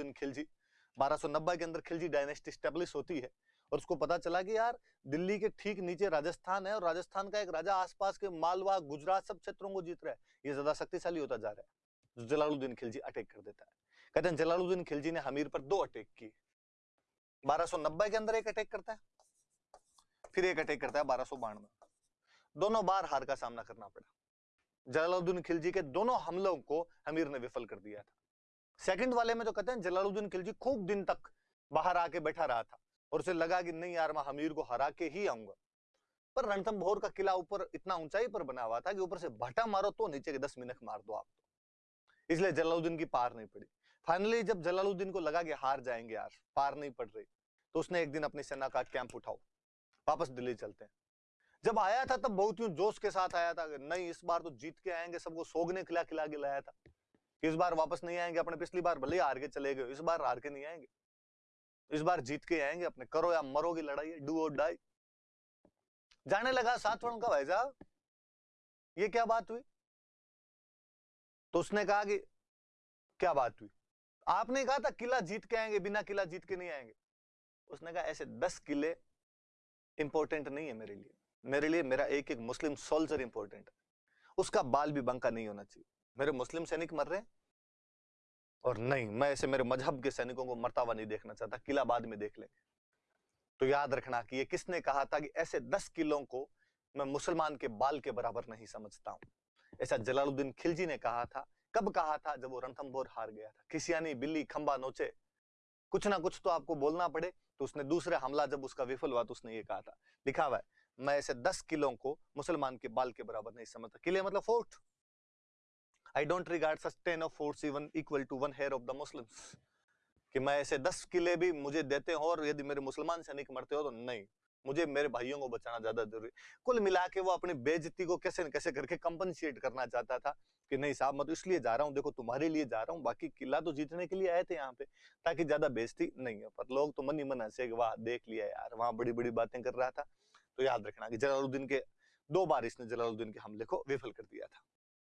जलालुद्दीन खिलजी। 1290 के अंदर Khilji dynasty establish होती है और उसको पता चला कि यार, दिल्ली के ठीक नीचे राजस्थान है और राजस्थान का एक राजा आसपास के मालवा, गुजरात सब क्षेत्रों को जीत रहा है। ये ज़्यादा शक्तिशाली होता जा रहा है। जलालुद्दीन खिलजी अटैक कर देता है। कहते हैं जलालुद्दीन खिलजी ने हमीर पर दो अटैक किए। 1290 के अंदर एक अटैक करता है। फिर एक अटैक करता है बारह सौ दोनों बार हार का सामना करना पड़ा। जलालुद्दीन खिलजी के दोनों हमलों को हमीर ने विफल कर दिया था। सेकंड वाले में जो कहते हैं जलालुद्दीन खिलजी खूब दिन तक बाहर आके बैठा रहा था और उसे लगा कि नहीं यार, मैं हमीर को हरा के ही आऊँगा। पर रणथंभोर का किला ऊपर इतना ऊंचाई पर बना हुआ था कि ऊपर से भटा मारो तो नीचे के दस मिनट मार दो आप तो। इसलिए जलालुद्दीन की पार नहीं पड़ी। फाइनली जब जलालुद्दीन को लगा कि हार जाएँगे यार, पार नहीं पड़ रही तो उसने एक दिन अपनी सेना का कैंप उठाओ, वापस दिल्ली चलते हैं। जब आया था, तब बहुत ही जोश के साथ आया था नहीं, इस बार तो जीत के आएँगे, सबको सोगने खिला खिला के लाया था। इस बार वापस नहीं आएँगे अपने, पिछली बार भले हार के चले गए इस बार हार के नहीं आएँगे। इस बार जीत के आएँगे अपने, करो या मरो की लड़ाई डू और डाई जाने लगा सातवर्ण का भाई साहब। ये क्या बात हुई? तो उसने कहा कि, क्या बात हुई? आपने कहा था किला जीत के आएँगे, बिना किला जीत के नहीं आएँगे। उसने कहा, ऐसे दस किले इंपॉर्टेंट नहीं है मेरे लिए। मेरे लिए मेरा एक एक मुस्लिम सोल्जर इंपॉर्टेंट है। उसका बाल भी बंका नहीं होना चाहिए। मेरे मुस्लिम सैनिक मर रहे और नहीं, मैं ऐसे मेरे मज़हब के सैनिकों को मरता हुआ नहीं देखना चाहता, किला बाद में देख लेंगे। तो याद रखना कि ये किसने कहा था कि ऐसे दस किलों को मैं मुसलमान के बाल के बराबर नहीं समझता हूँ? ऐसा जलालुद्दीन खिलजी ने कहा था। कब कहा था? जब वो रणथंभोर हार गया था। खिसियानी, बिल्ली, खंबा, नोचे। कुछ ना कुछ तो आपको बोलना पड़े। तो उसने दूसरे हमला, जब उसका विफल हुआ तो उसने ये कहा था। लिखा हुआ मैं ऐसे दस किलों को मुसलमान के बाल के बराबर नहीं समझता। किले मतलब fort. I don't regard such ten of forts even equal to one hair of the Muslims कि मैं ऐसे दस किले भी मुझे देते हो और यदि मेरे मुसलमान सैनिक मरते हो तो नहीं। मुझे मेरे भाइयों को बचाना ज़्यादा ज़रूरी। कुल मिला के वो अपनी बेजती को कैसे न कैसे करके कंपनसेट करना चाहता था कि नहीं साहब, मैं तो इसलिए जा रहा हूँ, देखो तुम्हारे लिए जा रहा हूँ, बाकी किला तो जीतने के लिए आए थे यहाँ पे, ताकि ज़्यादा बेजती नहीं हो। पर लोग तो मन ही मन हंसे वाह, देख लिया यार, वहाँ बड़ी बड़ी बातें कर रहा था। तो याद रखना कि जलालुद्दीन के, दो बार इसने जलालुद्दीन के हमले को विफल कर दिया था।